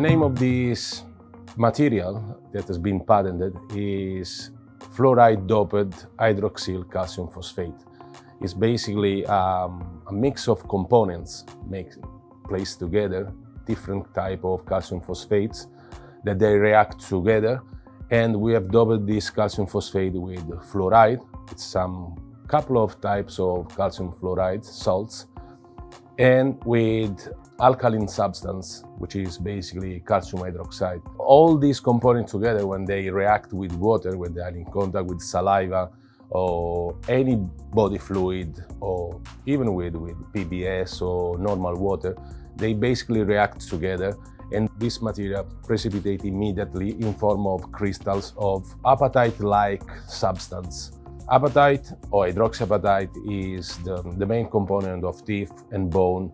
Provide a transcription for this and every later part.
name of this material that has been patented is fluoride doped hydroxyl calcium phosphate. It's basically um, a mix of components make, placed together, different type of calcium phosphates that they react together. And we have doped this calcium phosphate with fluoride. It's some couple of types of calcium fluoride salts and with alkaline substance, which is basically calcium hydroxide. All these components together, when they react with water, when they are in contact with saliva or any body fluid, or even with, with PBS or normal water, they basically react together and this material precipitate immediately in form of crystals of apatite-like substance. Apatite or hydroxyapatite is the, the main component of teeth and bone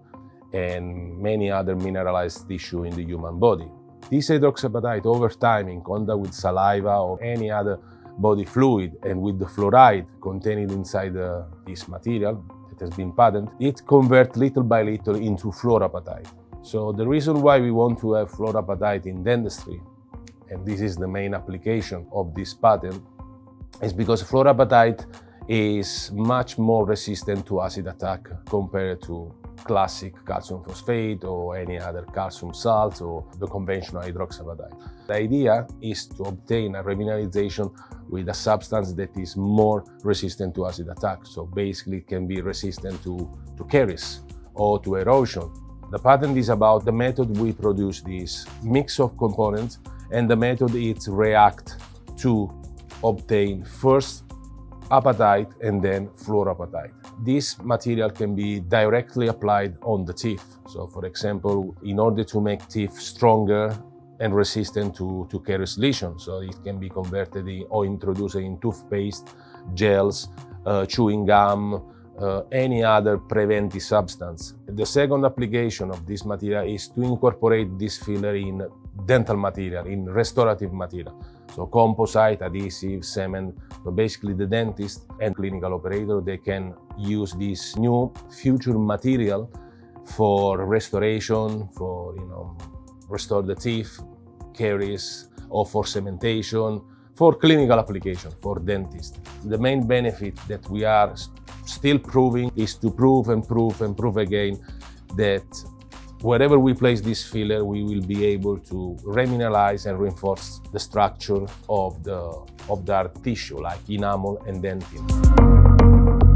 and many other mineralized tissue in the human body. This hydroxyapatite over time in contact with saliva or any other body fluid and with the fluoride contained inside uh, this material that has been patented, it converts little by little into fluorapatite. So the reason why we want to have fluorapatite in dentistry, and this is the main application of this patent, is because fluorapatite is much more resistant to acid attack compared to classic calcium phosphate or any other calcium salt or the conventional hydroxyapatite. The idea is to obtain a remineralization with a substance that is more resistant to acid attack. So basically it can be resistant to, to caries or to erosion. The patent is about the method we produce this mix of components and the method is react to obtain first apatite and then fluorapatite. This material can be directly applied on the teeth. So for example, in order to make teeth stronger and resistant to, to caries lesions. So it can be converted in, or introduced in toothpaste, gels, uh, chewing gum, uh, any other preventive substance. The second application of this material is to incorporate this filler in dental material, in restorative material. So composite, adhesive, cement. So basically the dentist and clinical operator, they can use this new future material for restoration, for, you know, restore the teeth, caries, or for cementation, for clinical application, for dentists. The main benefit that we are still proving is to prove and prove and prove again that wherever we place this filler, we will be able to remineralize and reinforce the structure of the, of the tissue, like enamel and dentin.